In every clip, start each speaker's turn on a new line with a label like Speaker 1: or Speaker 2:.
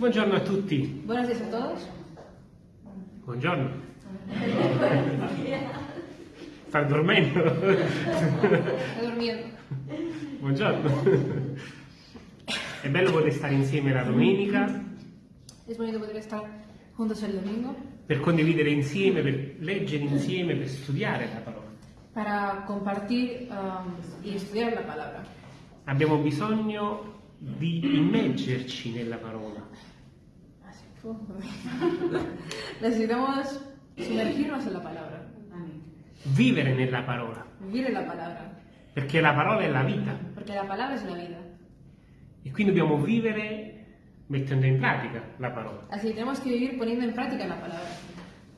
Speaker 1: Buongiorno a tutti.
Speaker 2: Buenos días a todos.
Speaker 1: Buongiorno. Sta dormendo?
Speaker 2: He dormido.
Speaker 1: Buongiorno. È bello poter stare insieme la domenica
Speaker 2: Es bonito poder estar juntos el domingo
Speaker 1: per condividere insieme, per leggere insieme, per studiare la parola.
Speaker 2: para compartir um, y estudiar la palabra.
Speaker 1: Abbiamo bisogno di immergerci nella parola.
Speaker 2: Necesitamos sumergirnos en la palabra,
Speaker 1: vivere nella parola,
Speaker 2: vivir en la palabra,
Speaker 1: perché la parola è la vita
Speaker 2: porque la palabra es la vida.
Speaker 1: e quindi dobbiamo vivere mettendo in pratica la parola.
Speaker 2: Así que tenemos que vivir poniendo en práctica la palabra.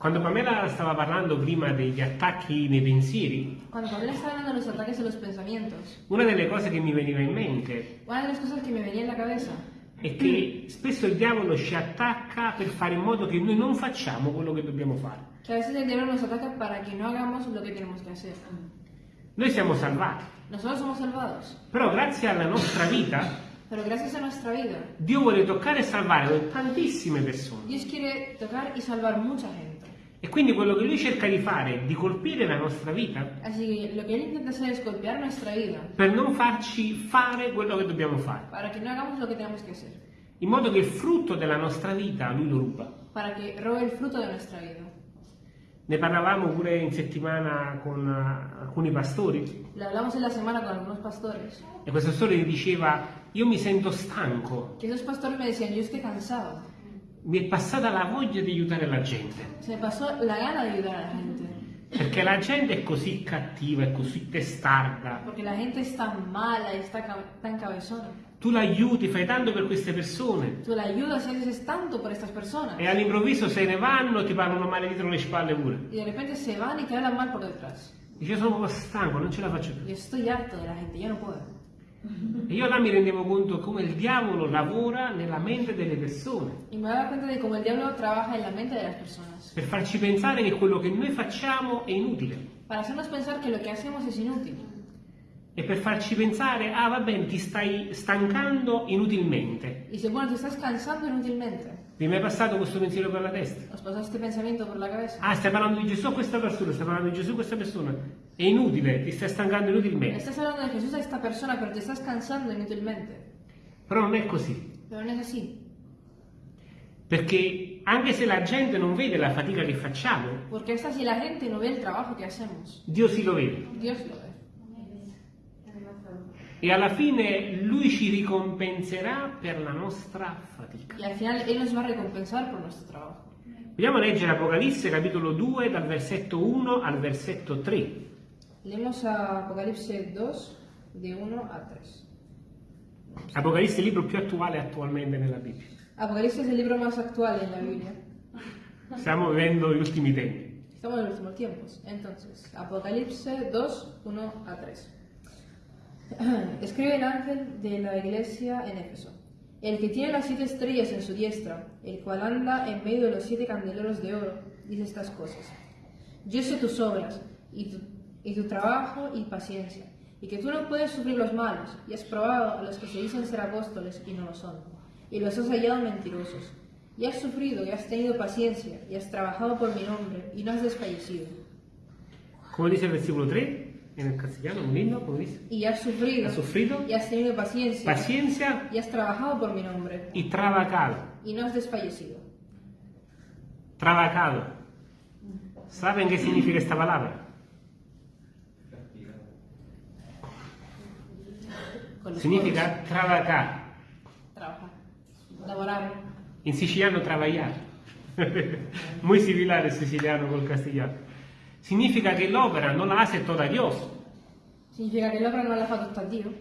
Speaker 1: Quando Pamela stava parlando prima degli attacchi nei pensieri,
Speaker 2: Cuando Pamela estaba hablando de los ataques de los pensamientos,
Speaker 1: una delle cose che mi veniva in mente
Speaker 2: una de las cosas que me venía en la cabeza
Speaker 1: è che spesso il diavolo ci attacca per fare in modo che noi non facciamo quello che dobbiamo fare.
Speaker 2: que a veces el diablo nos ataca para que no hagamos lo que tenemos que hacer.
Speaker 1: Noi siamo salvati,
Speaker 2: Nosotros somos salvados,
Speaker 1: però grazie alla nostra vita
Speaker 2: pero gracias a nuestra vida,
Speaker 1: Dio vuole toccare e salvare tantissime persone.
Speaker 2: Dios quiere tocar y salvar mucha gente.
Speaker 1: E quindi quello che lui cerca di fare è di colpire la nostra vita?
Speaker 2: Así que lo que Él intenta hacer es golpear nuestra vida
Speaker 1: per non farci fare quello che dobbiamo fare,
Speaker 2: para que no hagamos lo que tenemos que hacer,
Speaker 1: in modo che il frutto della nostra vita lui lo ruba.
Speaker 2: para que robe el fruto de nuestra vida.
Speaker 1: Ne parlavamo pure in settimana con eh, alcuni pastori.
Speaker 2: Lo hablamos en la semana con algunos pastores,
Speaker 1: e questo pastore diceva io mi sento stanco,
Speaker 2: que esos pastores me decían, yo estoy cansado,
Speaker 1: mi è passata la voglia di aiutare la gente,
Speaker 2: se pasó la gana de ayudar a la gente,
Speaker 1: perché la gente è così cattiva, è così testarda,
Speaker 2: porque la gente es tan mala y está ca- tan cabezona.
Speaker 1: tu l'aiuti, fai tanto per queste persone
Speaker 2: Tú la ayudas y haces tanto por estas personas
Speaker 1: e all'improvviso se ne vanno ti parlano male dietro le spalle pure.
Speaker 2: y de repente se van y te hablan mal por detrás.
Speaker 1: Dice io sono stanco, non ce la faccio più.
Speaker 2: Yo estoy harto de la gente, yo no puedo.
Speaker 1: E io là mi rendevo conto come il diavolo lavora nella mente delle persone
Speaker 2: Y me daba cuenta de cómo el diablo trabaja en la mente de las personas.
Speaker 1: per farci pensare che quello che noi facciamo è inutile
Speaker 2: Para hacernos pensar que lo que hacemos es inútil.
Speaker 1: e per farci pensare, ah va bene, ti stai stancando inutilmente.
Speaker 2: Y dice, bueno, te estás cansando inútilmente.
Speaker 1: Vi è mai passato questo pensiero per la testa? Ah, stai parlando di Gesù a questa persona, stai parlando di Gesù a questa persona. È inutile, ti stai stancando inutilmente.
Speaker 2: Estás hablando de Jesús a esta persona, pero te estás cansando inútilmente.
Speaker 1: Però non è così.
Speaker 2: Pero no es así.
Speaker 1: Perché anche se la gente non vede la fatica che facciamo,
Speaker 2: Porque es así la gente no ve el trabajo que hacemos.
Speaker 1: Dio sì lo vede.
Speaker 2: Dios lo ve.
Speaker 1: E alla fine Lui ci ricompenserà per la nostra fatica.
Speaker 2: Y al final Él nos va a recompensar por nuestro trabajo.
Speaker 1: Vogliamo leggere Apocalisse capitolo 2 dal versetto 1 al versetto 3.
Speaker 2: Leemos a Apocalipsis 2, de 1 a 3.
Speaker 1: Apocalisse è il libro più attuale attualmente nella Bibbia.
Speaker 2: Apocalipsis es el libro más actual en la Biblia.
Speaker 1: Stiamo vivendo gli ultimi tempi.
Speaker 2: Estamos en los últimos tiempos. Entonces, Apocalipsis 2, 1 a 3. Escribe el ángel de la iglesia en Éfeso. El que tiene las siete estrellas en su diestra, el cual anda en medio de los siete candeleros de oro, dice estas cosas. Yo sé tus obras y tu, trabajo y paciencia, y que tú no puedes sufrir los malos, y has probado a los que se dicen ser apóstoles y no lo son, y los has hallado mentirosos. Y has sufrido y has tenido paciencia, y has trabajado por mi nombre, y no has desfallecido.
Speaker 1: Come dice il versicolo 3 nel castigliano, un inno, come dice?
Speaker 2: Y has sufrido,
Speaker 1: Ha sufrido
Speaker 2: y has tenido paciencia,
Speaker 1: paciencia
Speaker 2: y has trabajado por mi nombre,
Speaker 1: y trabajado.
Speaker 2: y no has desfallecido.
Speaker 1: Trabajado. ¿Saben qué significa esta palabra?
Speaker 2: Con
Speaker 1: Significa trabajar.
Speaker 2: codos. Trabajar. Laborar.
Speaker 1: In siciliano travagliare. Muy similar il siciliano col castigliano. Significa che l'opera non la hace toda Dios,
Speaker 2: Significa que la obra no la fa tutta a Dio,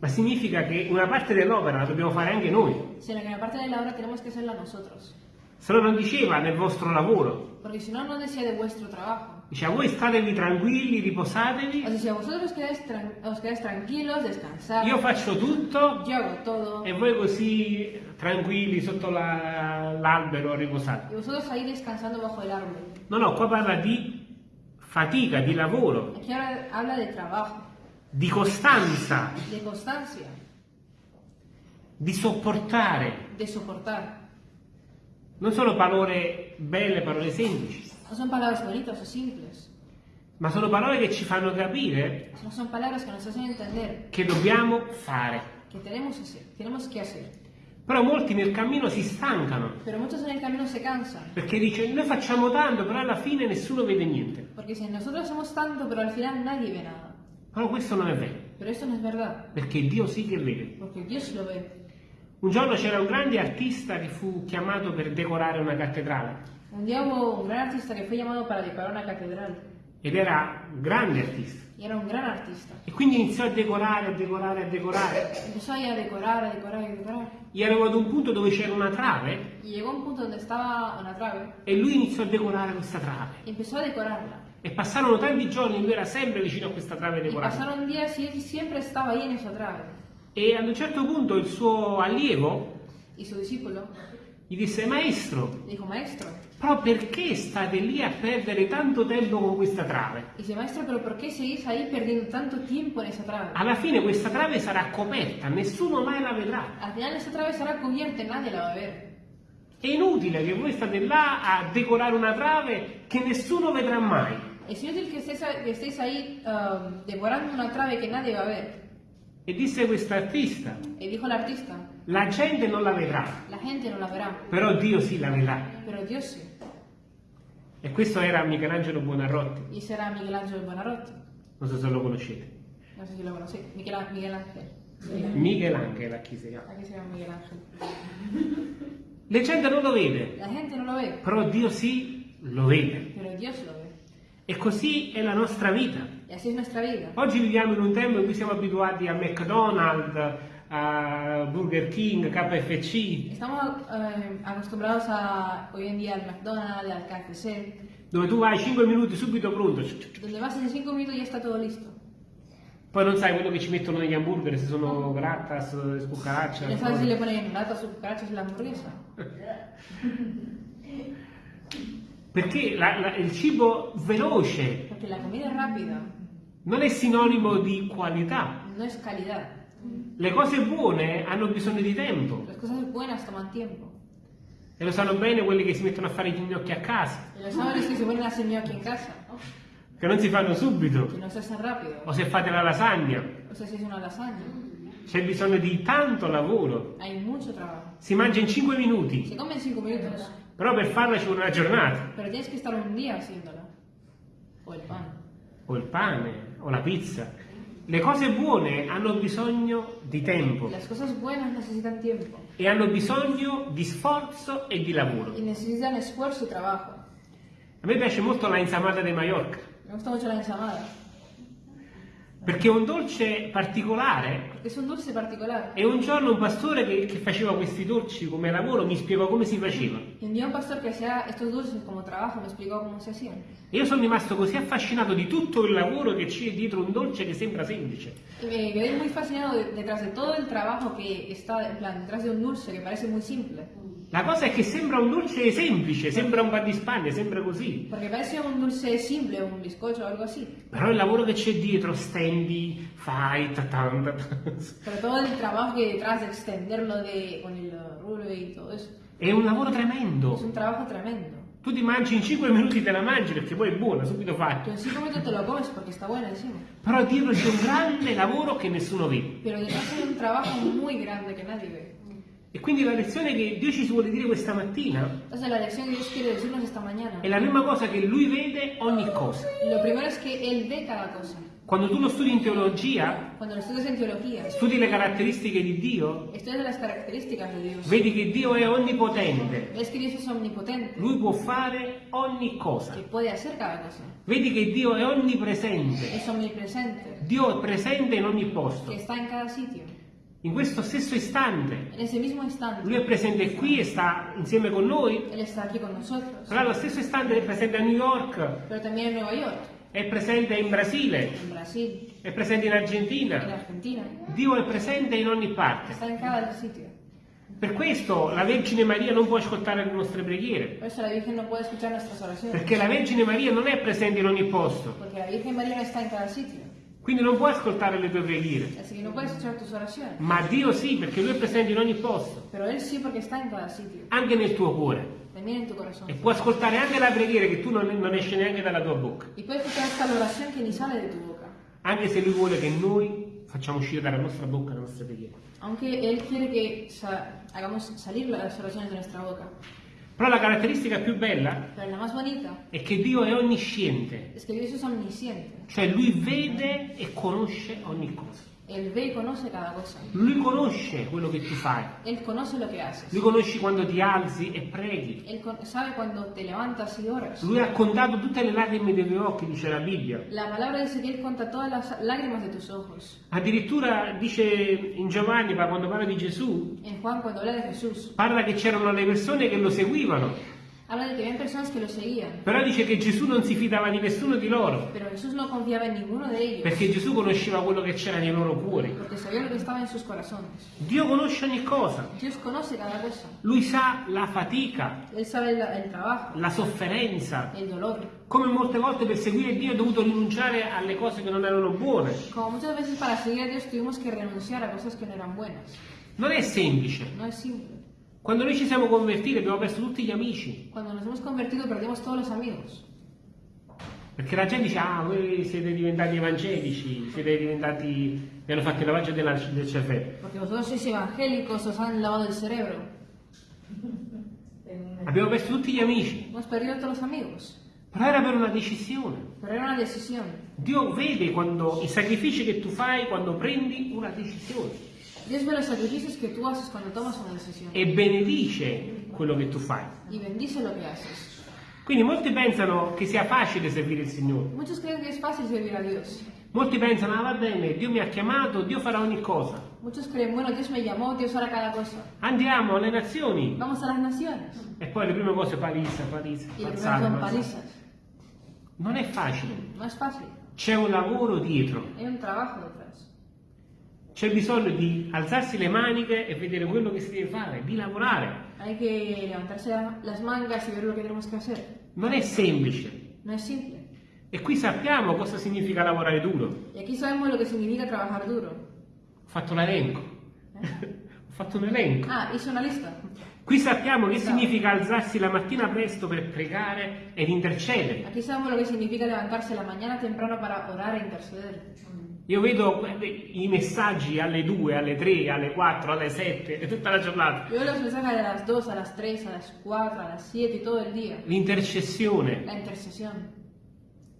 Speaker 1: ma significa che una parte dell'opera la dobbiamo fare anche noi.
Speaker 2: sino que la parte de la obra tenemos que hacerla nosotros.
Speaker 1: Se no non diceva nel vostro lavoro,
Speaker 2: Porque si no, no decía de vuestro trabajo.
Speaker 1: diceva voi statevi tranquilli,
Speaker 2: Os
Speaker 1: riposatevi,
Speaker 2: decía, vosotros quedáis os quedáis tranquilos, descansad.
Speaker 1: io faccio tutto
Speaker 2: Yo hago todo.
Speaker 1: e voi così tranquilli sotto la- l'albero riposate.
Speaker 2: Y vosotros ahí descansando bajo el árbol.
Speaker 1: No, no, qua parla di fatica, di lavoro,
Speaker 2: Aquí ahora habla de trabajo,
Speaker 1: di costanza.
Speaker 2: de constancia.
Speaker 1: di sopportare.
Speaker 2: de soportar.
Speaker 1: Non sono parole belle, parole semplici,
Speaker 2: No son palabras bonitas o simples,
Speaker 1: ma sono parole che ci fanno capire
Speaker 2: sino son palabras que nos hacen entender
Speaker 1: che dobbiamo fare.
Speaker 2: que tenemos, hacer, tenemos que hacer.
Speaker 1: Però molti nel cammino si stancano
Speaker 2: se
Speaker 1: perché dice noi facciamo tanto, però alla fine nessuno vede niente.
Speaker 2: porque si nosotros hacemos tanto, pero al final nadie ve nada.
Speaker 1: Però questo non è vero,
Speaker 2: no
Speaker 1: perché Dio sì che vede. Un giorno c'era un grande artista che fu chiamato per decorare una cattedrale
Speaker 2: Hubo un gran artista que fue llamado para decorar una catedral,
Speaker 1: ed era un grande artista.
Speaker 2: era un gran artista.
Speaker 1: E quindi iniziò a decorare, a decorare, a decorare.
Speaker 2: Empezó ahí a decorar, a decorar, a decorar.
Speaker 1: E arrivò ad un punto dove c'era una trave
Speaker 2: llegó a un punto donde estaba una trave
Speaker 1: e lui iniziò a decorare questa trave.
Speaker 2: y empezó a decorarla.
Speaker 1: E passarono tanti giorni, lui era sempre vicino a questa trave decorata.
Speaker 2: pasaron días y él siempre estaba ahí en esa trave.
Speaker 1: E ad un certo punto il suo allievo
Speaker 2: Y su discípulo
Speaker 1: gli disse, maestro,
Speaker 2: dijo, maestro,
Speaker 1: però perché state lì a perdere tanto tempo con questa trave?
Speaker 2: dice, maestro, pero ¿por qué seguís ahí perdiendo tanto tiempo en esa trave?
Speaker 1: Alla fine questa trave sarà coperta, nessuno mai la vedrà.
Speaker 2: Al final esa trave estará cubierta y nadie la va a ver.
Speaker 1: È inutile che voi state là a decorare una trave che nessuno vedrà mai.
Speaker 2: Que estéis, que estéis ahí um, devorando una trave que nadie va a ver.
Speaker 1: E disse quest'artista,
Speaker 2: Y dijo el artista,
Speaker 1: la gente non la vedrà,
Speaker 2: la gente no la verá,
Speaker 1: però Dio sì la vedrà.
Speaker 2: pero Dios sí.
Speaker 1: E questo era Michelangelo Buonarroti,
Speaker 2: Y será Miguel Ángel Buonarroti.
Speaker 1: non so se lo conoscete.
Speaker 2: No sé si lo conocí. Miguel, Á- Miguel Ángel.
Speaker 1: Michelangelo, a chi si chiama.
Speaker 2: Aquí se llama Miguel Ángel.
Speaker 1: La gente non lo vede,
Speaker 2: La gente no lo ve,
Speaker 1: però Dio sì lo vede.
Speaker 2: pero Dios lo ve.
Speaker 1: E così è la nostra vita. Oggi viviamo in un tempo in cui siamo abituati a McDonald's, a Burger King, KFC,
Speaker 2: Estamos eh, acostumbrados a hoy en día al McDonald's, al KFC,
Speaker 1: dove tu vai 5 minuti subito pronto.
Speaker 2: donde vas en 5 minutos y ya está todo listo.
Speaker 1: Poi non sai quello che ci mettono negli hamburger, se sono grattas,
Speaker 2: Y no
Speaker 1: scucaraccia.
Speaker 2: sabes si le ponen latas o cucarachas en la hamburguesa.
Speaker 1: Perché la- la- il cibo veloce
Speaker 2: Porque la comida rápida
Speaker 1: non è sinonimo di qualità.
Speaker 2: no es calidad.
Speaker 1: Le cose buone hanno bisogno di tempo.
Speaker 2: Las cosas buenas toman tiempo.
Speaker 1: E lo sanno bene quelli che si mettono a fare gli gnocchi a casa,
Speaker 2: Y lo saben los que se ponen a hacer aquí en casa,
Speaker 1: che non si fanno subito.
Speaker 2: que no se hacen rápido.
Speaker 1: O se fate la lasagna,
Speaker 2: O sea, si una lasaña,
Speaker 1: c'è bisogno di tanto lavoro.
Speaker 2: hay mucho trabajo.
Speaker 1: Si mangia in 5 minuti,
Speaker 2: Se come en 5 minutos,
Speaker 1: però per farla ci vuole una giornata.
Speaker 2: pero tienes que estar un día haciéndola. O el pan.
Speaker 1: O il pane, o la pizza. Le cose buone hanno bisogno di tempo
Speaker 2: Las cosas buenas necesitan tiempo
Speaker 1: e hanno bisogno di sforzo e di lavoro.
Speaker 2: y necesitan esfuerzo y trabajo.
Speaker 1: A me piace molto la insalata di Mallorca,
Speaker 2: Me gusta mucho la ensamada,
Speaker 1: perché è un dolce particolare.
Speaker 2: porque es un dulce particular.
Speaker 1: E un giorno un pastore che, che faceva questi dolci come lavoro mi spiegò come si faceva.
Speaker 2: Y un día un pastor que hacía estos dulces como trabajo me explicó cómo se hacían.
Speaker 1: E io sono rimasto così affascinato di tutto il lavoro che c'è dietro un dolce che sembra semplice.
Speaker 2: Me quedé muy fascinado de- detrás de todo el trabajo que está, en plan, detrás de un dulce que parece muy simple.
Speaker 1: La cosa è che sembra un dolce semplice, sembra un pan di Spagna, sembra così.
Speaker 2: Porque parece un dulce simple, un bizcocho o algo así.
Speaker 1: Però il lavoro che c'è dietro, stendi, fai, tatan, tatan,
Speaker 2: Pero todo el trabajo que detrás de extenderlo de, con el rulo y todo eso.
Speaker 1: è un lavoro tremendo.
Speaker 2: un trabajo tremendo.
Speaker 1: Tu ti mangi in 5 minuti te la mangi perché poi è buona, subito fatta.
Speaker 2: en cinco minutos te lo comes porque está bueno encima.
Speaker 1: Però dietro c'è un grande lavoro che nessuno vede.
Speaker 2: Pero detrás hay un trabajo muy grande que nadie ve.
Speaker 1: E quindi la lezione che Dio ci vuole dire questa mattina
Speaker 2: Entonces la lección que Dios quiere decirnos esta mañana.
Speaker 1: è la prima cosa che Lui vede ogni cosa.
Speaker 2: Lo primero es que Él ve cada cosa.
Speaker 1: Quando tu lo studi in teologia,
Speaker 2: Cuando lo estudias en teología,
Speaker 1: studi le caratteristiche di Dio,
Speaker 2: estudias las características de Dios.
Speaker 1: vedi che Dio è onnipotente.
Speaker 2: Ves que Dios es omnipotente,
Speaker 1: Lui può fare ogni cosa.
Speaker 2: que puede hacer cada cosa.
Speaker 1: Vedi che Dio è onnipresente.
Speaker 2: Es omnipresente,
Speaker 1: Dio è presente in ogni posto.
Speaker 2: que está en cada sitio.
Speaker 1: In questo stesso istante,
Speaker 2: En ese mismo instante,
Speaker 1: Lui è presente qui e sta insieme con noi,
Speaker 2: Él está aquí con nosotros.
Speaker 1: però allo stesso istante è presente a New York,
Speaker 2: Pero también en Nueva York,
Speaker 1: è presente in Brasile,
Speaker 2: en Brasil,
Speaker 1: è presente in
Speaker 2: en
Speaker 1: Argentina.
Speaker 2: Argentina.
Speaker 1: Dio è presente in ogni parte.
Speaker 2: Está en cada sitio.
Speaker 1: Per questo la Vergine Maria non può ascoltare le nostre preghiere,
Speaker 2: Por eso la Virgen no puede escuchar nuestras oraciones.
Speaker 1: perché la Vergine Maria non è presente in ogni posto.
Speaker 2: Porque la Virgen María no está en cada sitio.
Speaker 1: Quindi non puoi ascoltare le tue preghiere.
Speaker 2: Que no oraciones.
Speaker 1: Ma Dio sì, perché Lui è presente in ogni posto,
Speaker 2: sí
Speaker 1: anche nel tuo cuore. E può ascoltare anche la preghiera che tu non, non esce neanche dalla tua bocca.
Speaker 2: La tu.
Speaker 1: Anche se Lui vuole che noi facciamo uscire dalla nostra bocca le nostre preghiere.
Speaker 2: Aunque Él quiere que sa- hagamos salir las oraciones de nuestra boca.
Speaker 1: Però la caratteristica più bella è che Dio è onnisciente,
Speaker 2: es que Dios es omnisciente.
Speaker 1: cioè Lui vede e conosce ogni cosa.
Speaker 2: Él ve y conoce cada cosa.
Speaker 1: Lui conosce quello che tu fai.
Speaker 2: Él conoce lo que haces.
Speaker 1: Lui conosce quando ti alzi e preghi.
Speaker 2: Él sabe cuando te levantas y oras.
Speaker 1: Lui ha contato tutte le lacrime dei tuoi occhi, dice la Bibbia.
Speaker 2: La palabra dice que Él conta todas las lágrimas de tus ojos.
Speaker 1: Addirittura dice in Giovanni, quando parla di Gesù,
Speaker 2: En Juan, cuando habla de Jesús,
Speaker 1: parla che c'erano le persone che lo seguivano,
Speaker 2: habla de que había personas que lo seguían.
Speaker 1: però dice che Gesù non si fidava di nessuno di loro,
Speaker 2: Pero Jesús no confiaba en ninguno de ellos.
Speaker 1: perché Gesù conosceva quello che c'era nei loro cuori.
Speaker 2: Porque sabía lo que estaba en sus corazones.
Speaker 1: Dio conosce ogni cosa,
Speaker 2: Dios conoce cada cosa.
Speaker 1: lui sa la fatica,
Speaker 2: Él sabe el, el trabajo,
Speaker 1: la sofferenza,
Speaker 2: el dolor.
Speaker 1: come molte volte per seguire Dio ha dovuto rinunciare alle cose che non erano buone.
Speaker 2: Como muchas veces para seguir a Dios tuvimos que renunciar a cosas que no eran buenas.
Speaker 1: Non è semplice.
Speaker 2: No es simple.
Speaker 1: Quando noi ci siamo convertiti abbiamo perso tutti gli amici,
Speaker 2: Cuando nos hemos convertido perdimos todos los amigos.
Speaker 1: perché la gente dice, ah, voi siete diventati evangelici, siete diventati, vi hanno fatto il lavaggio della- del cervello.
Speaker 2: Porque vosotros sois evangélicos, os han lavado el cerebro.
Speaker 1: Abbiamo perso tutti gli amici,
Speaker 2: Hemos perdido todos los amigos.
Speaker 1: però era per una decisione.
Speaker 2: Pero era una decisión.
Speaker 1: Dio vede quando, i sacrifici che tu fai quando prendi una decisione
Speaker 2: los sacrificios que tú haces cuando tomas una decisión.
Speaker 1: e benedice quello che tu fai.
Speaker 2: Y bendice lo que haces.
Speaker 1: Quindi molti pensano che sia facile servire il Signore.
Speaker 2: Muchos creen que es fácil servir a Dios.
Speaker 1: Molti pensano, ah va bene, Dio mi ha chiamato, Dio farà ogni cosa.
Speaker 2: Muchos creen, bueno, Dios me llamó, Dios hará cada cosa.
Speaker 1: Andiamo alle nazioni.
Speaker 2: Vamos a las naciones.
Speaker 1: E poi le prime cose palizza, palizza,
Speaker 2: Y
Speaker 1: pazzate,
Speaker 2: son
Speaker 1: pazzate.
Speaker 2: palizas.
Speaker 1: Non è facile.
Speaker 2: No es fácil.
Speaker 1: C'è un lavoro dietro.
Speaker 2: Hay un trabajo detrás.
Speaker 1: C'è bisogno di alzarsi le maniche e vedere quello che si deve fare, di lavorare.
Speaker 2: Hay que levantarse la- las mangas y ver lo que tenemos que hacer.
Speaker 1: Non è semplice.
Speaker 2: No es simple.
Speaker 1: E qui sappiamo cosa significa lavorare duro.
Speaker 2: Y aquí sabemos lo que significa trabajar duro.
Speaker 1: Ho fatto l'elenco. Ho fatto un elenco.
Speaker 2: Ah, hice una lista.
Speaker 1: Qui sappiamo che significa alzarsi la mattina presto per pregare ed intercedere.
Speaker 2: Aquí sabemos lo que significa levantarse la mañana temprano para orar e interceder.
Speaker 1: Io vedo eh, i messaggi alle 2, alle 3, alle 4, alle 7 e tutta la giornata.
Speaker 2: Yo veo los mensajes a las 2, a las 3, a las 4, a las 7 y todo el día.
Speaker 1: L'intercessione
Speaker 2: La intercesión.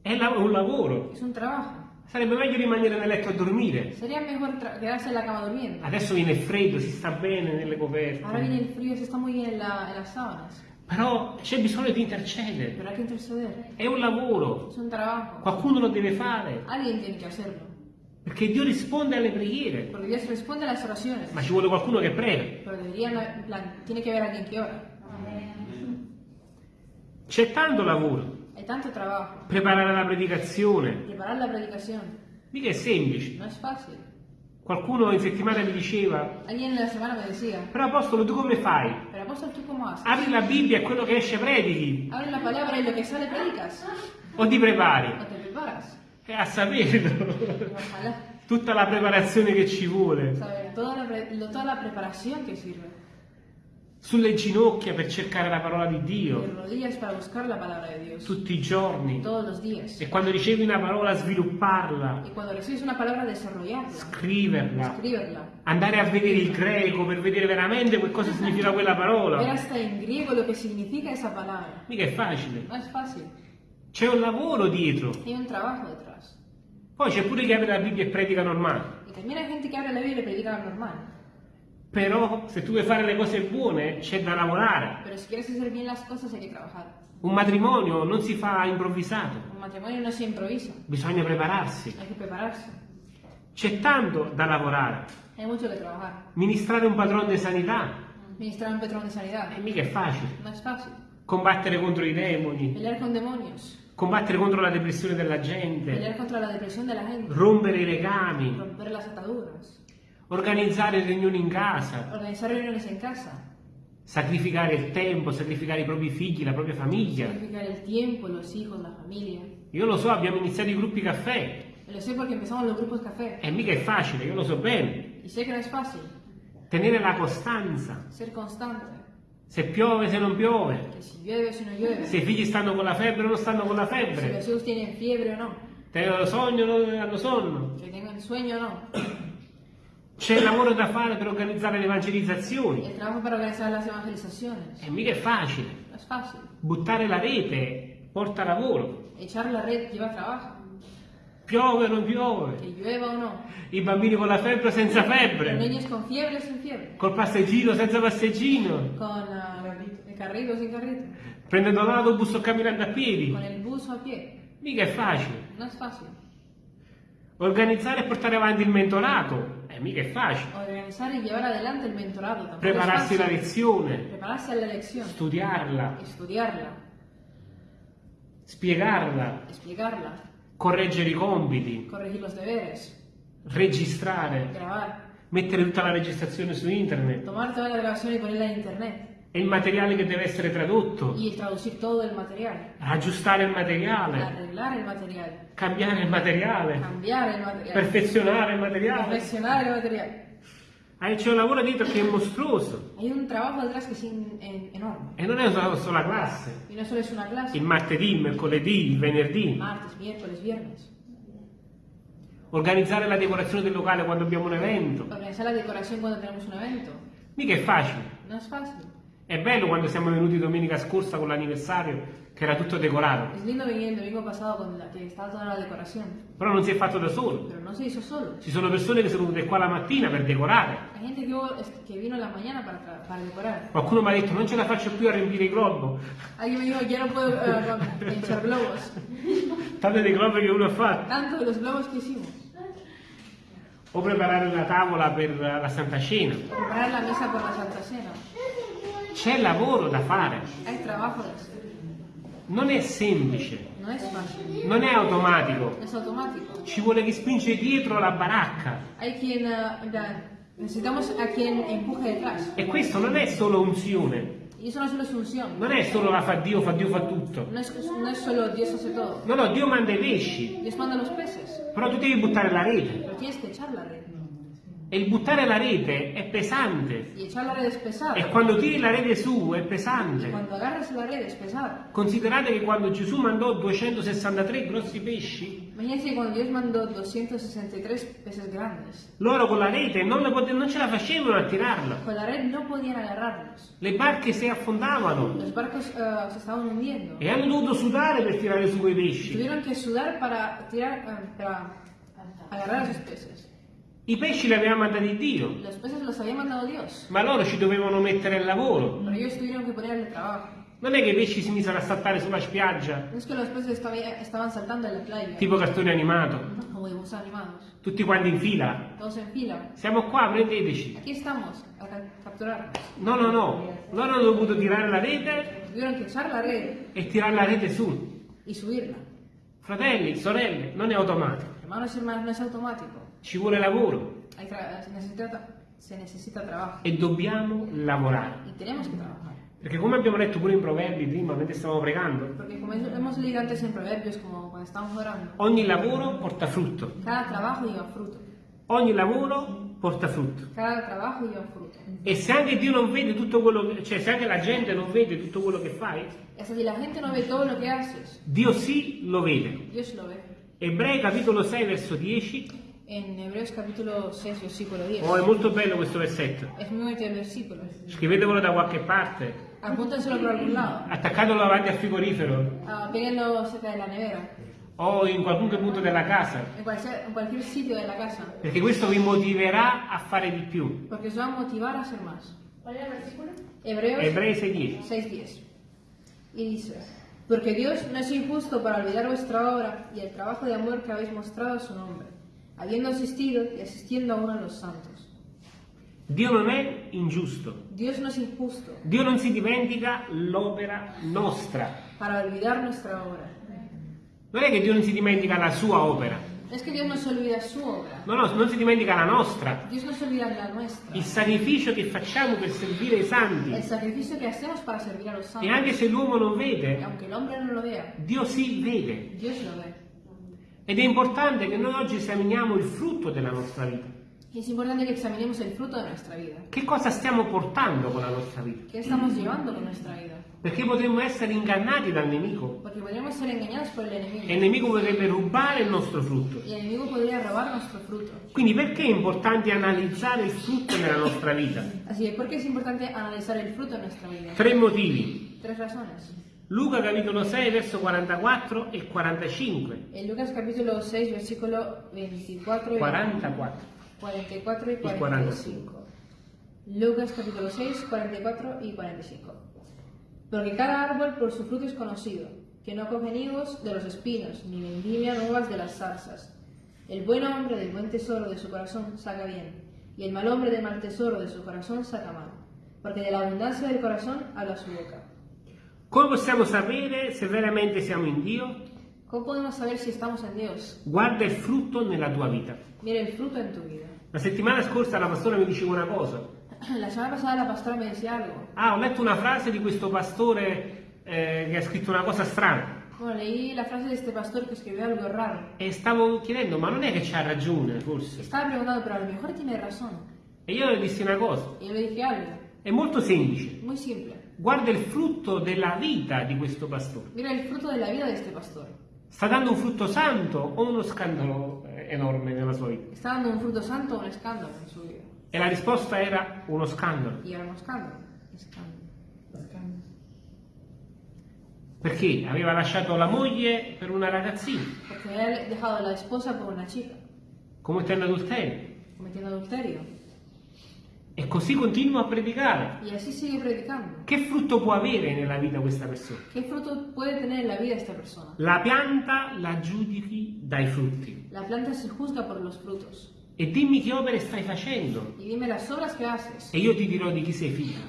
Speaker 1: è la- un lavoro.
Speaker 2: Es un trabajo.
Speaker 1: Sarebbe meglio rimanere nel letto a dormire.
Speaker 2: Sería mejor quedarse en la cama durmiendo.
Speaker 1: Adesso viene il freddo, si sta bene nelle coperte.
Speaker 2: Ahora viene el frío, se está muy bien en, la- en las sábanas.
Speaker 1: Però c'è bisogno di intercedere. È un lavoro.
Speaker 2: Un.
Speaker 1: Qualcuno lo deve fare.
Speaker 2: Alguien tiene que hacerlo.
Speaker 1: Perché Dio risponde alle preghiere.
Speaker 2: Porque Dios responde a las oraciones.
Speaker 1: Ma ci vuole qualcuno che prega.
Speaker 2: Pero debería, plan, tiene que haber alguien que ora.
Speaker 1: C'è tanto lavoro.
Speaker 2: Hay tanto trabajo.
Speaker 1: Preparare la predicazione.
Speaker 2: Preparar la predicación
Speaker 1: Mica è semplice.
Speaker 2: no es fácil.
Speaker 1: Qualcuno in settimana mi diceva,
Speaker 2: Alguien en la semana me decía,
Speaker 1: però apostolo tu come fai?
Speaker 2: pero apóstol, ¿tú cómo haces?
Speaker 1: Apri la Bibbia e quello che esce predichi.
Speaker 2: Abre la palabra y lo que sale predicas.
Speaker 1: O ti prepari?
Speaker 2: O te preparas.
Speaker 1: E a saperlo.
Speaker 2: Ojalá.
Speaker 1: Tutta la preparazione che ci vuole.
Speaker 2: Saber toda la, pre- toda la preparación que sirve.
Speaker 1: Sulle ginocchia per cercare la parola di Dio. Tutti i giorni. E quando ricevi una parola svilupparla.
Speaker 2: Una desarrollarla.
Speaker 1: Scriverla.
Speaker 2: Escribirla.
Speaker 1: Andare a vedere il greco per vedere veramente che cosa significa quella
Speaker 2: Ver
Speaker 1: parola.
Speaker 2: hasta en griego lo que significa esa palabra.
Speaker 1: Mica è facile.
Speaker 2: No.
Speaker 1: C'è un lavoro dietro.
Speaker 2: Hay un trabajo.
Speaker 1: Poi c'è pure chi apre la Bibbia e predica normale.
Speaker 2: Y también hay gente que abre la Biblia y predica lo normal.
Speaker 1: Però se tu vuoi fare le cose buone c'è da lavorare.
Speaker 2: Pero si quieres hacer bien las cosas hay que trabajar.
Speaker 1: Un matrimonio non si fa improvvisato,
Speaker 2: Un matrimonio no se improvisa.
Speaker 1: bisogna prepararsi.
Speaker 2: Hay que prepararse.
Speaker 1: C'è tanto da lavorare.
Speaker 2: Hay mucho que trabajar.
Speaker 1: Ministrare un padrone di sanità
Speaker 2: Ministrar un patrón de sanidad.
Speaker 1: e mica è facile.
Speaker 2: No es fácil.
Speaker 1: Combattere contro i demoni,
Speaker 2: Pelear con demonios.
Speaker 1: Combattere contro la depressione della gente,
Speaker 2: Pelear contra la depresión de la gente.
Speaker 1: rompere i legami, organizzare riunioni in casa,
Speaker 2: en casa.
Speaker 1: sacrificare il tempo, sacrificare i propri figli, la propria famiglia.
Speaker 2: Sacrificar el tiempo, los hijos, la familia.
Speaker 1: Io lo so, abbiamo iniziato i gruppi caffè.
Speaker 2: Lo sé porque empezamos los grupos café.
Speaker 1: E mica è facile, io lo so bene.
Speaker 2: Y sé que no es fácil
Speaker 1: Tenere la costanza.
Speaker 2: ser constante.
Speaker 1: Se piove, se non piove.
Speaker 2: Que si llueve o si no llueve.
Speaker 1: Se i figli stanno con la febbre o non stanno con la febbre.
Speaker 2: los hijos tienen fiebre o no.
Speaker 1: Tengono sogno o non hanno sonno.
Speaker 2: Que tengan sueño o no.
Speaker 1: C'è il lavoro da fare per organizzare le evangelizzazioni. E mica è facile. Buttare la rete porta lavoro.
Speaker 2: Echar la red lleva trabajo.
Speaker 1: Piove o non piove.
Speaker 2: Que llueva o no.
Speaker 1: I bambini con la febbre o senza febbre.
Speaker 2: niños con fiebre o sin fiebre.
Speaker 1: Col passeggino o senza passeggino.
Speaker 2: Con ah, el carrito o sin carrito.
Speaker 1: Prendendo l'autobus o camminando a piedi.
Speaker 2: Con el bus o a pie.
Speaker 1: Mica è facile.
Speaker 2: No es fácil.
Speaker 1: Organizzare e portare avanti il mentorato. Eh, mica è facile.
Speaker 2: Organizar y llevar adelante el mentorado tampoco
Speaker 1: Prepararsi la lezione.
Speaker 2: Prepararse a la lección.
Speaker 1: Studiarla.
Speaker 2: Estudiarla.
Speaker 1: Spiegarla. Correggere i compiti.
Speaker 2: Corregir los deberes.
Speaker 1: Registrare.
Speaker 2: Grabar.
Speaker 1: Mettere tutta la registrazione su internet.
Speaker 2: Tomar toda la grabación y ponerla en internet.
Speaker 1: E il materiale che deve essere tradotto.
Speaker 2: Y traducir todo el material.
Speaker 1: Aggiustare il materiale.
Speaker 2: Arreglar el material.
Speaker 1: Cambiare il materiale.
Speaker 2: Cambiar el material.
Speaker 1: Perfezionare il materiale.
Speaker 2: Perfeccionar el material.
Speaker 1: C'è un lavoro dietro che è mostruoso.
Speaker 2: Hay un trabajo detrás que es enorme.
Speaker 1: E non è solo, solo la classe.
Speaker 2: Y no solo es una clase.
Speaker 1: Il martedì, il mercoledì, il venerdì.
Speaker 2: Martes, miércoles, viernes.
Speaker 1: Organizzare la decorazione del locale quando abbiamo un evento.
Speaker 2: Organizar la decoración cuando tenemos un evento.
Speaker 1: Mica è facile.
Speaker 2: No es fácil.
Speaker 1: È bello quando siamo venuti domenica scorsa con l'anniversario, che era tutto decorato.
Speaker 2: Es lindo venir el domingo pasado con la que estaba toda la decoración.
Speaker 1: Però non si è fatto da solo.
Speaker 2: Pero no se hizo solo.
Speaker 1: Ci sono persone che sono venute qua la mattina per decorare.
Speaker 2: Hay gente que vino la mañana para, tra- para decorar.
Speaker 1: Qualcuno mi ha detto non ce la faccio più a riempire i globo.
Speaker 2: Alguien me dijo, ya no puedo eh, echar globos.
Speaker 1: Tanto dei globi che uno ha fatto.
Speaker 2: Tanto los globos que hicimos.
Speaker 1: O preparare la tavola per la Santa Cena.
Speaker 2: Preparar la mesa por la Santa Cena.
Speaker 1: C'è lavoro da fare.
Speaker 2: Hay trabajo de hacer.
Speaker 1: Non è semplice.
Speaker 2: No es fácil.
Speaker 1: Non è automatico.
Speaker 2: Es automático.
Speaker 1: Ci vuole chi spinge dietro la baracca.
Speaker 2: Hay quien... en plan, necesitamos a quien empuje detrás.
Speaker 1: E questo non è solo unzione. Non è solo la fa Dio, fa Dio, fa tutto.
Speaker 2: No es, no es solo Dios hace todo.
Speaker 1: No, no, Dio manda i pesci.
Speaker 2: Dios manda los peces.
Speaker 1: Però tu devi buttare la rete.
Speaker 2: Pero tienes que echar la red.
Speaker 1: E il buttare la rete è pesante.
Speaker 2: Y echar la red es pesado.
Speaker 1: E quando tiri la rete su è
Speaker 2: Y
Speaker 1: pesante.
Speaker 2: cuando agarras la red es pesado.
Speaker 1: Considerate che quando Gesù mandò 263 grossi pesci,
Speaker 2: Imagínense cuando Dios mandó 263 peces grandes.
Speaker 1: loro con la rete non, non ce la facevano a tirarla.
Speaker 2: Con la red no podían agarrarlos.
Speaker 1: Le barche si affondavano
Speaker 2: Los barcos eh, se estaban hundiendo.
Speaker 1: e hanno dovuto sudare per tirare su quei pesci.
Speaker 2: Tuvieron que sudar para tirar, eh, para agarrar esos peces.
Speaker 1: I pesci li aveva mandati Dio, ma loro ci dovevano mettere il lavoro. Non è che i pesci si misero a saltare sulla spiaggia,
Speaker 2: es que
Speaker 1: tipo cartone animato, tutti quanti in fila.
Speaker 2: Todos en fila.
Speaker 1: Siamo qua, prendeteci. No, no, no. Loro hanno dovuto tirare la rete
Speaker 2: Tuvieron que echar la red
Speaker 1: e tirare la rete su.
Speaker 2: y subirla.
Speaker 1: Fratelli, sorelle, non è automatico.
Speaker 2: Hermanos y hermanas, no es automático.
Speaker 1: Ci vuole lavoro
Speaker 2: se, necesita, se necesita trabajo.
Speaker 1: e dobbiamo lavorare. Perché come abbiamo letto pure in Proverbi prima, mentre stavamo pregando,
Speaker 2: Porque como hemos leído antes en Proverbios, como cuando estamos orando,
Speaker 1: ogni lavoro porta frutto.
Speaker 2: cada trabajo lleva fruto.
Speaker 1: Ogni lavoro porta frutto.
Speaker 2: Cada trabajo lleva fruto.
Speaker 1: E se anche Dio non vede tutto quello che, cioè se anche la gente non vede tutto quello che fai,
Speaker 2: Es decir, la gente no ve todo lo que haces,
Speaker 1: Dio sì lo vede.
Speaker 2: Dios lo ve.
Speaker 1: Ebrei capitolo 6 verso 10.
Speaker 2: En Hebreos capítulo 6, versículo 10.
Speaker 1: Oh, è molto bello questo versetto.
Speaker 2: Es muy bonito el versículo.
Speaker 1: Scrivetevelo da qualche parte.
Speaker 2: Apúntenselo por algún lado.
Speaker 1: Attaccatelo davanti al frigorifero
Speaker 2: Ah, péguenlo cerca de la nevera.
Speaker 1: o in qualunque punto della casa.
Speaker 2: En cualquier, en cualquier sitio de la casa.
Speaker 1: Perché questo vi motiverà a fare di più.
Speaker 2: Porque os va a motivar a hacer más.
Speaker 3: ¿Cuál era el versículo?
Speaker 2: Hebreos
Speaker 1: Ebrei 6.10.
Speaker 2: 6.10. Y dice, porque Dios no es injusto para olvidar vuestra obra y el trabajo de amor que habéis mostrado a su nombre, habiendo asistido y asistiendo aún a los santos.
Speaker 1: Dio non è ingiusto.
Speaker 2: Dios no es injusto
Speaker 1: Dio non si dimentica l'opera nostra.
Speaker 2: para olvidar nuestra obra.
Speaker 1: Non è che Dio non si dimentica la sua opera.
Speaker 2: No es que Dios no se olvida su obra,
Speaker 1: No, no, non si dimentica la nostra.
Speaker 2: Dios no se olvida la nuestra.
Speaker 1: Il sacrificio che facciamo per servire i santi.
Speaker 2: El sacrificio que hacemos para servir a los
Speaker 1: E
Speaker 2: santos.
Speaker 1: anche se l'uomo non vede,
Speaker 2: aunque el hombre no lo vea,
Speaker 1: Dio sì vede.
Speaker 2: Dios lo ve.
Speaker 1: Ed è importante che noi oggi esaminiamo il frutto della nostra vita.
Speaker 2: Es importante que examinemos el fruto de nuestra vida.
Speaker 1: Che cosa stiamo portando con la nostra vita?
Speaker 2: ¿Qué estamos llevando con nuestra vida?
Speaker 1: Perché potremmo essere ingannati dal nemico
Speaker 2: Porque podríamos ser engañados por el
Speaker 1: e il nemico potrebbe rubare il nostro frutto.
Speaker 2: Y el enemigo podría robar nuestro fruto.
Speaker 1: Quindi perché è importante analizzare il frutto nella nostra vita?
Speaker 2: Así que, ¿por qué es importante analizar el fruto de nuestra vida?
Speaker 1: Tre motivi.
Speaker 2: Tres razones.
Speaker 1: Luca capitolo 6 verso 44 e 45.
Speaker 2: En Lucas capítulo 6, versículo 24 y
Speaker 1: 44.
Speaker 2: 44 y
Speaker 1: Y
Speaker 2: 45. Lucas capítulo 6, 44 y 45. Porque cada árbol por su fruto es conocido, que no cogen higos de los espinos, ni vendimia nuevas de las zarzas. El buen hombre del buen tesoro de su corazón saca bien, y el mal hombre del mal tesoro de su corazón saca mal. Porque de la abundancia del corazón habla su boca.
Speaker 1: Come possiamo sapere se veramente siamo in Dio?
Speaker 2: ¿Cómo podemos saber si estamos en Dios?
Speaker 1: Guarda il frutto nella tua vita.
Speaker 2: Mira el fruto en tu vida.
Speaker 1: La settimana scorsa la pastora mi diceva una cosa.
Speaker 2: La semana pasada la pastora me decía algo.
Speaker 1: Ah, ho letto una frase di questo pastore eh, che ha scritto una cosa strana.
Speaker 2: Bueno, leí la frase de este pastor que escribió algo raro.
Speaker 1: E stavo chiedendo, ma non è che c'ha ragione, forse?
Speaker 2: Estaba preguntando, pero a lo mejor tiene razón.
Speaker 1: E io le dissi una cosa.
Speaker 2: Y yo le dije algo,
Speaker 1: È molto semplice.
Speaker 2: muy simple.
Speaker 1: Guarda il frutto della vita di questo pastore.
Speaker 2: Mira el fruto de la vida de este pastor.
Speaker 1: Sta dando un frutto santo o uno scandalo eh, enorme nella sua vita?
Speaker 2: ¿Está dando un fruto santo o un escándalo en su vida?
Speaker 1: E la risposta era uno scandalo.
Speaker 2: Era un escándalo. Escándalo.
Speaker 1: Perché aveva lasciato la moglie per una ragazzina,
Speaker 2: Porque había dejado a la esposa por una chica,
Speaker 1: commettendo adulterio.
Speaker 2: cometiendo adulterio.
Speaker 1: E così continua a predicare.
Speaker 2: Y así sigue predicando.
Speaker 1: Che frutto può avere nella vita questa persona?
Speaker 2: ¿Qué fruto puede tener en la vida esta persona?
Speaker 1: La pianta la giudichi dai frutti.
Speaker 2: La planta se juzga por los frutos.
Speaker 1: E dimmi che opere stai facendo. E io ti dirò di chi sei figlio.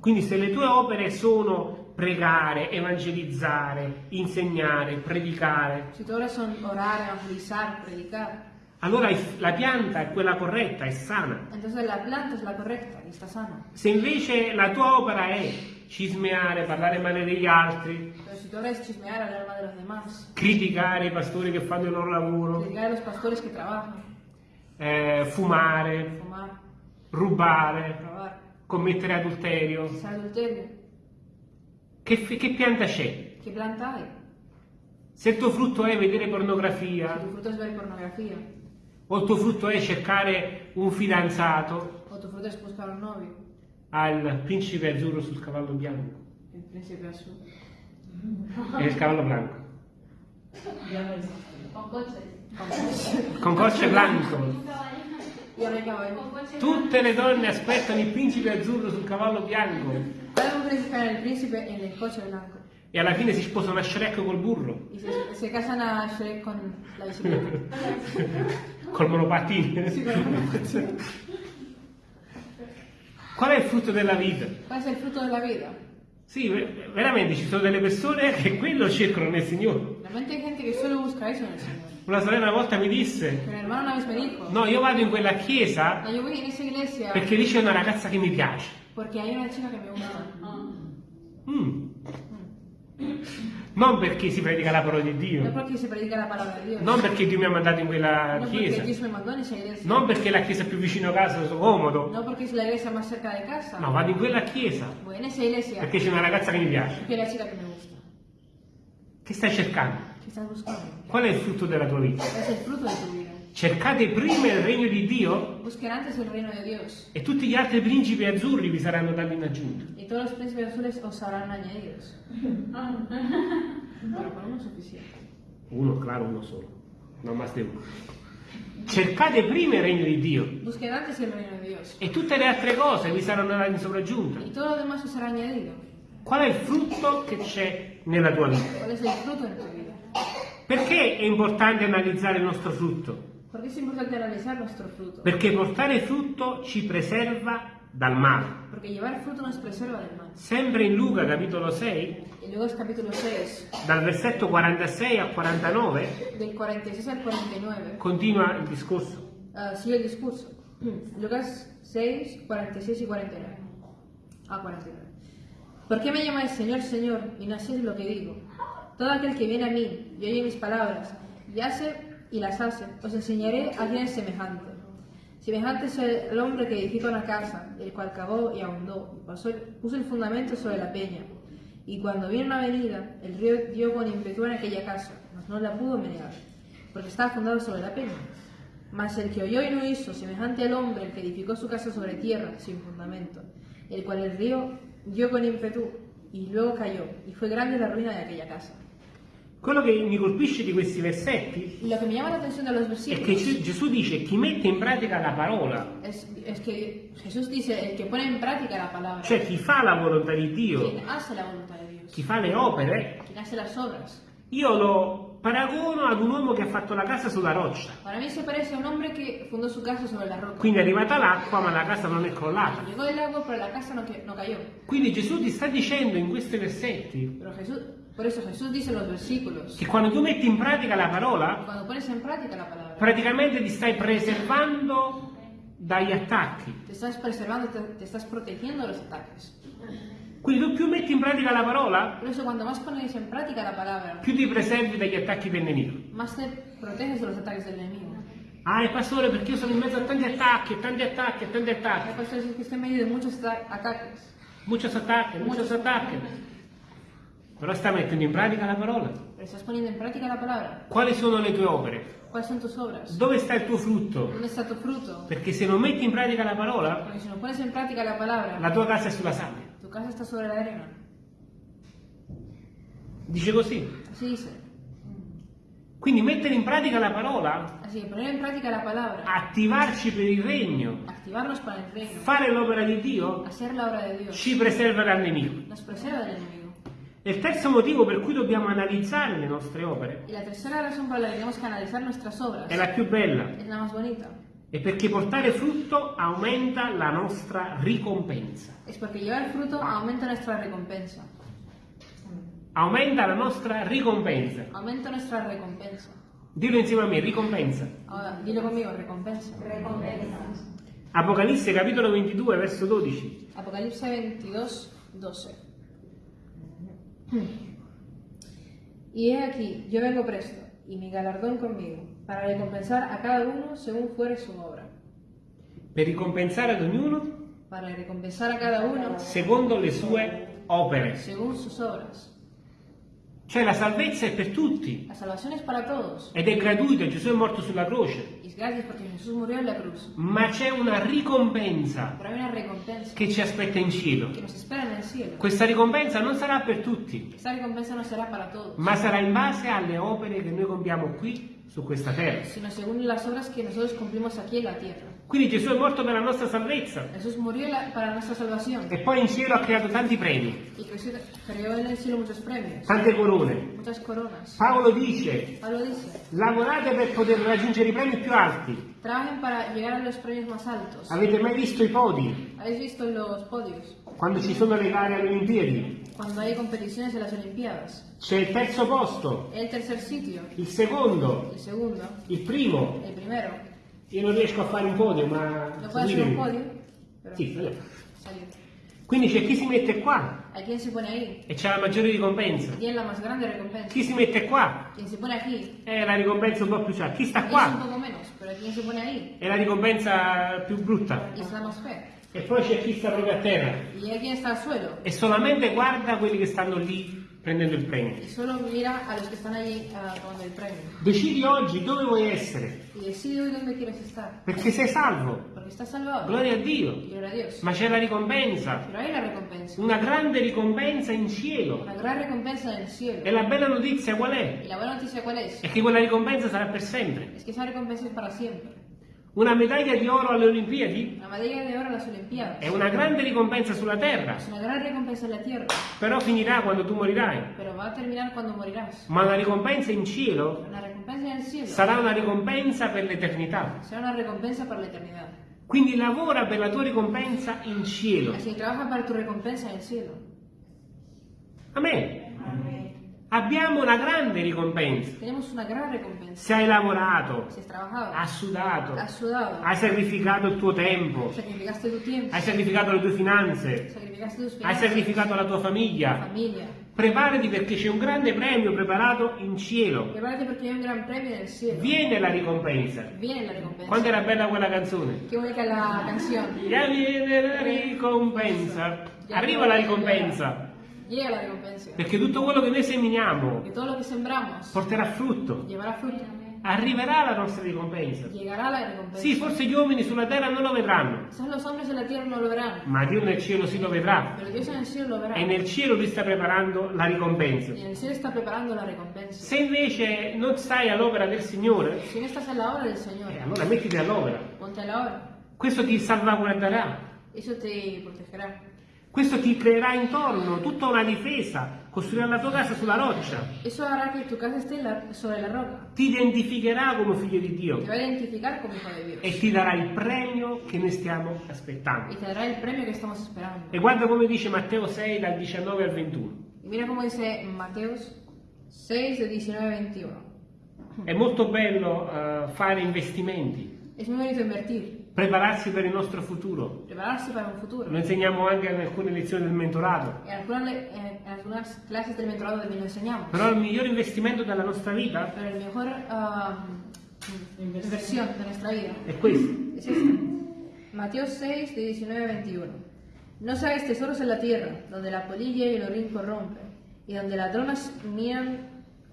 Speaker 1: Quindi se le tue opere sono pregare, evangelizzare, insegnare, predicare,
Speaker 2: Si tus obras son orar, evangelizar, predicar,
Speaker 1: allora il- la pianta è quella corretta, è sana.
Speaker 2: entonces la planta es la correcta y está sana.
Speaker 1: Se invece la tua opera è cismeare, parlare male degli altri,
Speaker 2: demás,
Speaker 1: criticare i pastori che fanno il loro lavoro,
Speaker 2: criticar a los pastores que trabajan,
Speaker 1: eh, fumare,
Speaker 2: fumar,
Speaker 1: rubare,
Speaker 2: robar,
Speaker 1: commettere adulterio,
Speaker 2: adulterio,
Speaker 1: che, che pianta c'è?
Speaker 2: ¿qué planta hay?
Speaker 1: Se il tuo frutto è vedere pornografia,
Speaker 2: tu fruto es ver pornografía,
Speaker 1: o il tuo frutto è cercare un fidanzato,
Speaker 2: o tu fruto es buscar un novio,
Speaker 1: al principe azzurro sul cavallo bianco,
Speaker 2: el príncipe azul.
Speaker 1: e il cavallo bianco,
Speaker 3: Con coches.
Speaker 1: con cocce
Speaker 3: coches.
Speaker 1: Tutte le donne aspettano il principe azzurro sul cavallo bianco.
Speaker 2: Al príncipe en el coche blanco.
Speaker 1: E alla fine si sposano a Shrek col burro,
Speaker 2: y se, se casan a Shrek con la bicicleta.
Speaker 1: col monopattino.
Speaker 2: Monopattino.
Speaker 1: Qual è il frutto della vita?
Speaker 2: ¿Cuál es el fruto de la vida?
Speaker 1: Sì, ver- veramente ci sono delle persone che quello cercano nel Signore.
Speaker 2: Realmente hay gente que solo busca eso en el Señor.
Speaker 1: Una sorella una volta mi disse,
Speaker 2: mi
Speaker 1: no, io vado in quella chiesa
Speaker 2: "No, yo voy en esa iglesia
Speaker 1: perché lì c'è una ragazza che mi piace.
Speaker 2: porque hay una chica que me gusta.
Speaker 1: Mm. Non perché si predica la parola di Dio, non perché Dio mi ha mandato in quella chiesa, non perché è la chiesa più vicino a casa, sono comodo.
Speaker 2: No es la iglesia más cerca de casa.
Speaker 1: No, vado in quella chiesa perché c'è una ragazza che mi piace. Che stai cercando? Qual è il frutto della tua vita? Cercate prima il regno di Dio
Speaker 2: Busquen antes el reino de Dios
Speaker 1: e tutti gli altri principi azzurri vi saranno dati in aggiunta.
Speaker 2: y todos los príncipes azules os serán añadidos. Con uno es suficiente.
Speaker 1: Uno, claro, uno solo, non de uno. Cercate prima il regno di Dio
Speaker 2: Busquen antes el reino de Dios
Speaker 1: e tutte le altre cose vi saranno date in sopraggiunta.
Speaker 2: y todo lo demás os será añadido.
Speaker 1: Qual è il frutto che c'è nella tua vita?
Speaker 2: ¿Cuál es el fruto en tu vida?
Speaker 1: Perché è importante analizzare il nostro frutto?
Speaker 2: ¿Por qué es importante analizar nuestro fruto?
Speaker 1: Perché portare frutto ci preserva dal male.
Speaker 2: Porque llevar fruto nos preserva del mal.
Speaker 1: Sempre in Luca capitolo 6,
Speaker 2: Y luego es capítulo 6,
Speaker 1: dal versetto 46 al 49,
Speaker 2: del 46 al 49.
Speaker 1: continua il discorso.
Speaker 2: Ah, sigue el discurso. Lucas 6, 46 y 49. Ah, 49. ¿Por qué me llamáis Señor, Señor y no hacéis lo que digo? Todo aquel que viene a mí y oye mis palabras y hace y las hace, os enseñaré a quién es semejante. Semejante es el hombre que edifica una casa, el cual cavó y ahondó, y puso el fundamento sobre la peña. Y cuando vino una venida, el río dio con ímpetu en aquella casa, mas no la pudo menear, porque estaba fundado sobre la peña. Mas el que oyó y no hizo, semejante al hombre el que edificó su casa sobre tierra, sin fundamento, el cual el río dio con ímpetu y luego cayó, y fue grande la ruina de aquella casa.
Speaker 1: Quello che mi colpisce di questi versetti
Speaker 2: lo que me llama la atención de los
Speaker 1: è che Gesù- Gesù dice chi mette in pratica la parola,
Speaker 2: es, es que Jesús dice, el que pone en práctica la palabra,
Speaker 1: cioè chi fa la volontà di Dio,
Speaker 2: quien hace la voluntad de Dios,
Speaker 1: chi fa le opere,
Speaker 2: quien hace las obras.
Speaker 1: io lo paragono ad un uomo che ha fatto la casa sulla roccia.
Speaker 2: Para mí se parece a un hombre que fundó su casa sobre la roca.
Speaker 1: Quindi è arrivata l'acqua ma la casa non è crollata.
Speaker 2: Llegó el agua, pero la casa no, no cayó.
Speaker 1: Quindi Gesù ti sta dicendo in questi versetti
Speaker 2: Pero Jesús, por eso Jesús dice en los versículos,
Speaker 1: che quando tu metti in pratica la parola,
Speaker 2: cuando pones en práctica la palabra,
Speaker 1: praticamente ti stai preservando dagli attacchi.
Speaker 2: te estás preservando, estás protegiendo de los ataques.
Speaker 1: Quindi tu più metti in pratica la parola,
Speaker 2: la palabra,
Speaker 1: più ti preservi dagli attacchi del nemico.
Speaker 2: más te proteges de los ataques del enemigo.
Speaker 1: Ah, il pastore, perché io sono in mezzo a tanti attacchi, e tanti attacki, e tanti attacchi.
Speaker 2: pastores que están en medio de muchos ata- ataques.
Speaker 1: Muchos attacchi, muchos attacchi. Però stai mettendo in pratica la parola.
Speaker 2: Práctica la palabra.
Speaker 1: Quali sono le tue opere? Dove sta il tuo frutto?
Speaker 2: ¿Dónde está tu fruto?
Speaker 1: Perché se non metti in pratica la parola,
Speaker 2: no la palabra,
Speaker 1: la tua casa è sulla sabbia.
Speaker 2: Casa está sobre la arena.
Speaker 1: Dice così.
Speaker 2: Así dice.
Speaker 1: Quindi mettere in pratica la parola,
Speaker 2: Así que poner en práctica la palabra,
Speaker 1: attivarci per il regno,
Speaker 2: activarnos para el reino,
Speaker 1: fare l'opera di Dio,
Speaker 2: hacer la obra de Dios,
Speaker 1: ci preserva dal nemico.
Speaker 2: nos preserva del enemigo.
Speaker 1: E il terzo motivo per cui dobbiamo analizzare le nostre opere
Speaker 2: Y la razón por la que tenemos que analizar nuestras obras
Speaker 1: è la più bella,
Speaker 2: es la más bonita.
Speaker 1: È perché portare frutto aumenta la nostra ricompensa.
Speaker 2: Es porque llevar fruto aumenta nuestra recompensa.
Speaker 1: Aumenta la nostra ricompensa.
Speaker 2: Aumenta nuestra recompensa.
Speaker 1: Dillo insieme a me, ricompensa.
Speaker 2: Ahora, dilo conmigo, recompensa.
Speaker 1: Apocalisse capitolo 22, verso 12.
Speaker 2: Apocalipsis 22, 12. Y he aquí, yo vengo presto, y mi galardón conmigo, para recompensar a cada uno según fuere su obra.
Speaker 1: Per ricompensare ad ognuno
Speaker 2: Para recompensar a cada uno
Speaker 1: secondo le sue opere.
Speaker 2: según sus obras.
Speaker 1: Cioè la salvezza è per tutti.
Speaker 2: La salvación es para todos.
Speaker 1: Ed è gratuita, Gesù è morto sulla croce. Ma c'è una ricompensa che ci aspetta in cielo. Questa ricompensa non sarà per tutti,
Speaker 2: no todos,
Speaker 1: ma sarà in base alle opere che noi compiamo qui su questa terra.
Speaker 2: sino según las obras que nosotros cumplimos aquí en la tierra.
Speaker 1: Quindi Gesù è morto per la nostra salvezza
Speaker 2: Jesús murió la- para nuestra salvación
Speaker 1: e poi in cielo ha creato tanti premi,
Speaker 2: y creó en el cielo muchos premios,
Speaker 1: tante corone.
Speaker 2: muchas coronas.
Speaker 1: Paolo dice,
Speaker 2: Pablo dice,
Speaker 1: lavorate per poter raggiungere i premi più alti.
Speaker 2: trabajen para llegar a los premios más altos.
Speaker 1: Avete mai visto i podi
Speaker 2: ¿Habéis visto los podios?
Speaker 1: quando ci sono le gare alle Olimpiadi?
Speaker 2: Cuando hay competiciones en las Olimpiadas.
Speaker 1: C'è il terzo posto,
Speaker 2: El tercer sitio,
Speaker 1: il secondo,
Speaker 2: el segundo,
Speaker 1: il primo.
Speaker 2: el primero.
Speaker 1: Io non riesco a fare un podio, ma...
Speaker 2: No puede ser un podio, pero
Speaker 1: Sì, vabbè.
Speaker 2: salió.
Speaker 1: Quindi c'è chi si mette qua
Speaker 2: Hay quien se pone ahí
Speaker 1: e c'è la maggiore ricompensa.
Speaker 2: y tiene la más grande recompensa.
Speaker 1: Chi si mette qua
Speaker 2: Quien se pone aquí
Speaker 1: è la ricompensa un po' più alta. Chi sta
Speaker 2: es un
Speaker 1: qua
Speaker 2: poco menos, pero hay quien se pone ahí
Speaker 1: è la ricompensa più brutta.
Speaker 2: es la más fea.
Speaker 1: E poi c'è chi sta proprio a terra e solamente guarda quelli che stanno lì prendendo il premio.
Speaker 2: allí tomando el premio.
Speaker 1: Decidi oggi dove vuoi essere, perché sei salvo. Gloria a Dio.
Speaker 2: A.
Speaker 1: Ma c'è la ricompensa,
Speaker 2: recompensa,
Speaker 1: una grande ricompensa in cielo.
Speaker 2: el
Speaker 1: E la bella notizia qual è?
Speaker 2: Noticia cuál es?
Speaker 1: È che quella ricompensa sarà per sempre.
Speaker 2: Es que
Speaker 1: Una medaglia di oro alle Olimpiadi
Speaker 2: oro a las Olimpiadas
Speaker 1: è una grande ricompensa sulla terra,
Speaker 2: tierra,
Speaker 1: però finirà quando tu morirai.
Speaker 2: morirás.
Speaker 1: Ma la ricompensa in cielo
Speaker 2: cielo
Speaker 1: sarà una ricompensa per l'eternità. Quindi lavora per la tua ricompensa in cielo.
Speaker 2: Así trabaja para tu recompensa en el cielo.
Speaker 1: Amen. Abbiamo una grande ricompensa.
Speaker 2: Una gran recompensa.
Speaker 1: Se hai lavorato,
Speaker 2: Si
Speaker 1: hai sudato,
Speaker 2: has sudado,
Speaker 1: hai sacrificato il tuo tempo,
Speaker 2: sacrificaste tu tiempo,
Speaker 1: hai sacrificato le tue finanze,
Speaker 2: sacrificaste tus
Speaker 1: hai sacrificato la tua
Speaker 2: tu
Speaker 1: famiglia.
Speaker 2: familia.
Speaker 1: Preparati perché c'è un grande premio preparato in cielo.
Speaker 2: Cielo.
Speaker 1: Viene la ricompensa.
Speaker 2: Viene la recompensa.
Speaker 1: Quando era bella quella canzone.
Speaker 2: Qué bonita la canción.
Speaker 1: Ya viene la ricompensa. Arriva la ricompensa. Perché tutto quello che noi seminiamo porterà frutto. Arriverà la nostra ricompensa. Sì, forse gli uomini sulla terra non lo vedranno, ma Dio nel cielo sì lo vedrà. E nel cielo lui sta preparando la ricompensa. Se invece non stai all'opera del Signore, eh, allora mettiti all'opera. Questo ti salvaguarderà.
Speaker 2: Eso te protegerá.
Speaker 1: Questo ti creerà intorno tutta una difesa, costruirà la tua casa sulla roccia,
Speaker 2: Eso hará que tu casa esté sobre la roca.
Speaker 1: ti identificherà come figlio di Dio
Speaker 2: Te va a identificar como hijo de Dios.
Speaker 1: e ti darà il premio che noi stiamo aspettando.
Speaker 2: te dará el premio que estamos esperando.
Speaker 1: E guarda come dice Matteo 6 dal 19 al 21.
Speaker 2: Y mira cómo dice en Mateos 6, de 19 a 21.
Speaker 1: È molto bello eh, fare investimenti,
Speaker 2: Es muy bonito invertir,
Speaker 1: prepararsi per il nostro futuro.
Speaker 2: prepararse para un futuro.
Speaker 1: Lo insegniamo anche in alcune lezioni del mentorato.
Speaker 2: En algunas, le- en- en algunas clases del mentorado también lo enseñamos.
Speaker 1: Però il migliore investimento della nostra vita
Speaker 2: Pero el mejor ah, inversión de nuestra vida
Speaker 1: è questo.
Speaker 2: es. Mateo 6, de 19 a 21. No hagáis tesoros en la tierra, donde la polilla y el orín corrompen, y donde ladronas miran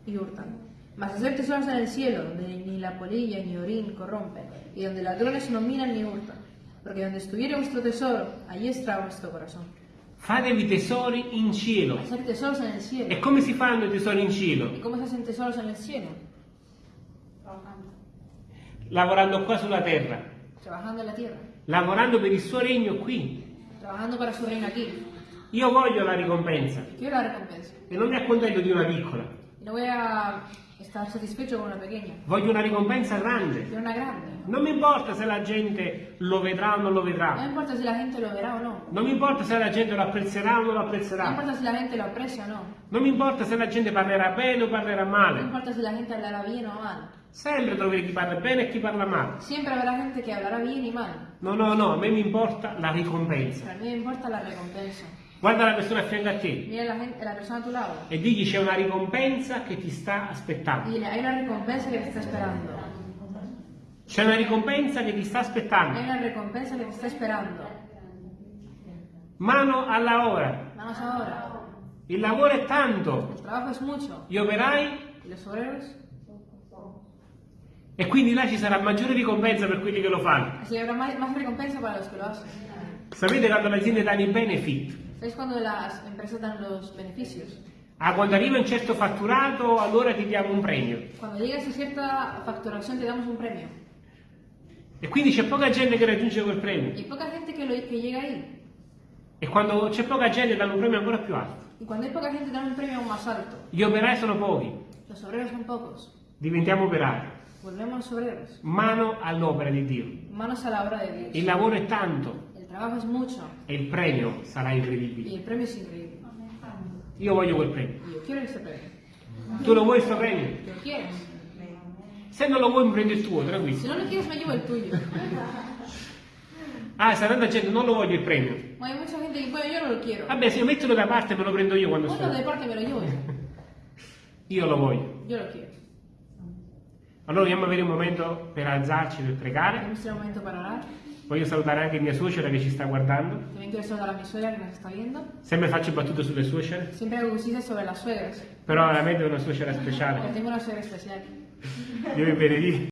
Speaker 2: y hurtan. Mas hacer tesoros en el cielo, donde ni la polilla ni orín corrompen, y donde ladrones no miran ni hurtan. Porque donde estuviere vuestro tesoro, allí estará vuestro corazón.
Speaker 1: Fatevi tesori in cielo.
Speaker 2: Hacer tesoros en el
Speaker 1: E
Speaker 2: cielo.
Speaker 1: come si fanno i tesori in cielo?
Speaker 2: ¿Y cómo se hacen tesoros en el cielo?
Speaker 1: Lavorando qua sulla terra,
Speaker 2: Trabajando en la tierra.
Speaker 1: lavorando per il suo regno qui.
Speaker 2: Trabajando para su reino aquí.
Speaker 1: Io voglio la ricompensa
Speaker 2: Quiero la recompensa.
Speaker 1: e non mi accontento di una piccola.
Speaker 2: No voy a estar satisfecho con una pequeña.
Speaker 1: Voglio una ricompensa grande.
Speaker 2: Quiero una grande.
Speaker 1: Non mi importa se la gente lo vedrà o non lo vedrà.
Speaker 2: importa si la gente lo verá o no.
Speaker 1: Non mi importa se la gente lo apprezzerà o non lo apprezzerà.
Speaker 2: importa si la gente lo aprecia o no.
Speaker 1: Non mi importa se la gente parlerà bene o parlerà male.
Speaker 2: importa si la gente hablará bien o mal.
Speaker 1: Sempre troverete chi parla bene e chi parla male.
Speaker 2: Siempre habrá gente que hablará bien y mal.
Speaker 1: No, no, no, a me mi importa la ricompensa.
Speaker 2: A me importa la recompensa.
Speaker 1: Guarda la persona a fianco a te
Speaker 2: Mira la, gente, la persona a tu lado.
Speaker 1: e digli c'è una ricompensa che ti sta aspettando.
Speaker 2: dile, hay una recompensa que te está esperando.
Speaker 1: C'è una ricompensa che ti sta
Speaker 2: Hay
Speaker 1: aspettando.
Speaker 2: una recompensa que te está esperando.
Speaker 1: Mano alla ora.
Speaker 2: Vamos ahora.
Speaker 1: Il lavoro è tanto.
Speaker 2: El trabajo es mucho.
Speaker 1: Gli operai
Speaker 2: ¿Y los obreros?
Speaker 1: e quindi là ci sarà maggiore ricompensa per quelli che lo fanno.
Speaker 2: Así habrá más, más recompensa para los que lo hacen.
Speaker 1: Sapete quando le aziende danno i benefit?
Speaker 2: ¿Sabes cuando las empresas dan los beneficios?
Speaker 1: Ah, quando arriva un certo fatturato, allora ti diamo un premio.
Speaker 2: Cuando llegas a cierta facturación te damos un premio.
Speaker 1: E quindi c'è poca gente che raggiunge quel premio.
Speaker 2: Hay poca gente que, lo, que llega ahí.
Speaker 1: E quando c'è poca gente danno un premio ancora più alto.
Speaker 2: Y cuando hay poca gente te dan un premio aún más alto.
Speaker 1: Gli operai sono pochi.
Speaker 2: Los obreros son pocos.
Speaker 1: Diventiamo operai. Mano all'opera di Dio.
Speaker 2: Manos a la obra de
Speaker 1: Il
Speaker 2: Dios.
Speaker 1: lavoro è tanto
Speaker 2: Es mucho
Speaker 1: e il premio sarà
Speaker 2: y
Speaker 1: incredibile.
Speaker 2: el premio es increíble.
Speaker 1: Io voglio quel premio.
Speaker 2: Y yo quiero ese premio.
Speaker 1: Tu lo vuoi questo premio?
Speaker 2: ¿Lo quieres?
Speaker 1: Se non lo vuoi, mi prendo il tuo, tranquillo.
Speaker 2: no lo quieres, me llevo el tuyo.
Speaker 1: Ah, sta tanta gente, non lo voglio il premio.
Speaker 2: Bueno, hay mucha gente que, bueno, yo no lo quiero.
Speaker 1: Vabbè, se io mettilo da parte me lo prendo io quando
Speaker 2: Ponlo de
Speaker 1: sto.
Speaker 2: parte, me lo llevo.
Speaker 1: Io lo voglio.
Speaker 2: Yo lo quiero.
Speaker 1: Allora dobbiamo avere un momento per alzarci, per pregare.
Speaker 2: Este momento para orar.
Speaker 1: Voglio salutare anche mia suocera che ci sta guardando.
Speaker 2: También quiero saludar a mi suegra que nos está viendo.
Speaker 1: Sempre faccio battute sulle suocere,
Speaker 2: Siempre hago chistes sobre las suegras.
Speaker 1: però veramente è una suocera speciale.
Speaker 2: tengo una suegra especial.
Speaker 1: Dio vi benedica.